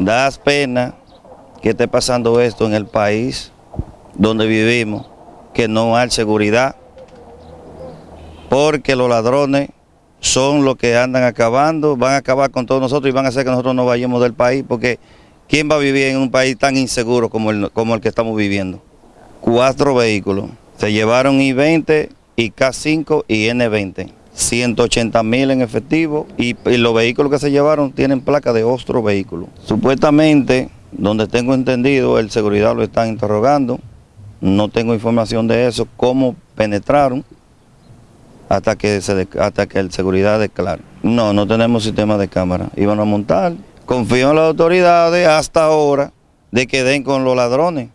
Das pena que esté pasando esto en el país donde vivimos, que no hay seguridad, porque los ladrones son los que andan acabando, van a acabar con todos nosotros y van a hacer que nosotros no vayamos del país, porque ¿quién va a vivir en un país tan inseguro como el, como el que estamos viviendo? Cuatro vehículos, se llevaron I-20, K5 y N20. 180 mil en efectivo y, los vehículos que se llevaron tienen placa de otro vehículo. Supuestamente, donde tengo entendido, el seguridad lo están interrogando, no tengo información de eso, cómo penetraron hasta que, hasta que el seguridad declare. No, no tenemos sistema de cámara, iban a montar. Confío en las autoridades hasta ahora de que den con los ladrones.